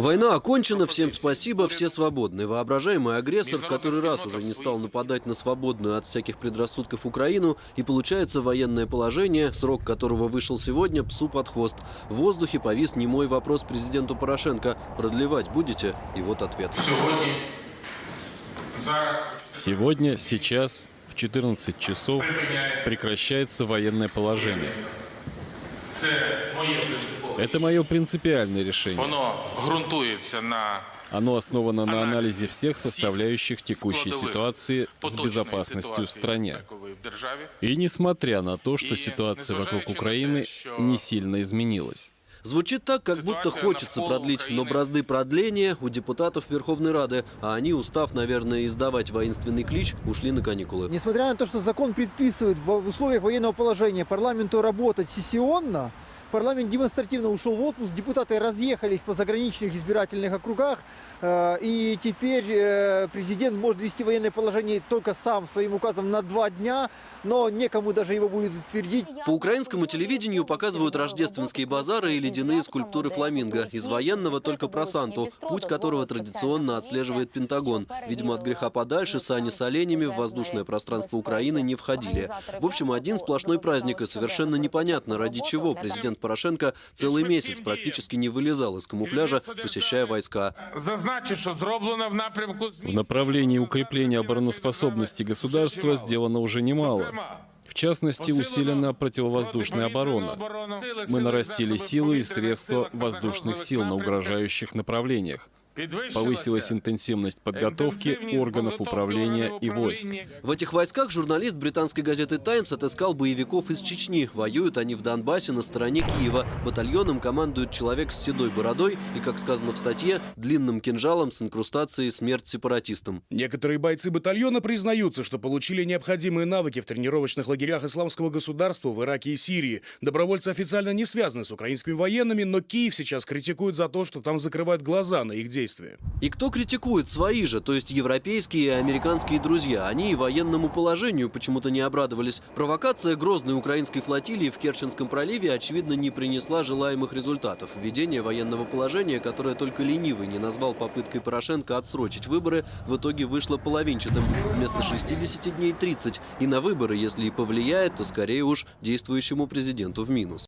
Война окончена, всем спасибо, все свободны. Воображаемый агрессор в который раз уже не стал нападать на свободную от всяких предрассудков Украину, и получается военное положение, срок которого вышел сегодня, псу под хвост. В воздухе повис немой вопрос президенту Порошенко. Продлевать будете? И вот ответ. Сегодня, сейчас, в 14 часов прекращается военное положение. це моє принципове. Это мое принципиальное решение. Воно ґрунтується на Оно основано на анализе всех составляющих текущей складових ситуации с поточної безопасностью в ситуації стране. безпекової в державі. И несмотря на то, что И ситуация вокруг незважаючи на Украины те, що- не сильно изменилась. Звучит так, как будто хочется продлить, но бразды продления у депутатов Верховной Рады, а они, устав, наверное, издавать воинственный клич, ушли на каникулы. Несмотря на то, что закон предписывает в условиях военного положения парламенту работать сессионно, парламент демонстративно ушел в отпуск, депутаты разъехались по заграничных избирательных округах, э, и теперь э, президент может ввести военное положение только сам своим указом на два дня, но некому даже его будет утвердить. По украинскому телевидению показывают рождественские базары и ледяные скульптуры фламинго. Из военного только про Санту, путь которого традиционно отслеживает Пентагон. Видимо, от греха подальше сани с оленями в воздушное пространство Украины не входили. В общем, один сплошной праздник, и совершенно непонятно, ради чего президент Порошенко целый месяц практически не вылезал из камуфляжа, посещая войска. В направлении укрепления обороноспособности государства сделано уже немало. В частности, усилена противовоздушная оборона. Мы нарастили силы и средства воздушных сил на угрожающих направлениях. Повысилась интенсивность подготовки органов управления и войск. В этих войсках журналист британской газеты «Таймс» отыскал боевиков из Чечни. Воюют они в Донбассе на стороне Киева. Батальоном командует человек с седой бородой и, как сказано в статье, длинным кинжалом с инкрустацией «Смерть сепаратистам». Некоторые бойцы батальона признаются, что получили необходимые навыки в тренировочных лагерях исламского государства в Ираке и Сирии. Добровольцы официально не связаны с украинскими военными, но Киев сейчас критикует за то, что там закрывают глаза на их действия. И кто критикует свои же, то есть европейские и американские друзья? Они и военному положению почему-то не обрадовались. Провокация грозной украинской флотилии в Керченском проливе, очевидно, не принесла желаемых результатов. Введение военного положения, которое только ленивый не назвал попыткой Порошенко отсрочить выборы, в итоге вышло половинчатым. Вместо 60 дней 30. И на выборы, если и повлияет, то скорее уж действующему президенту в минус.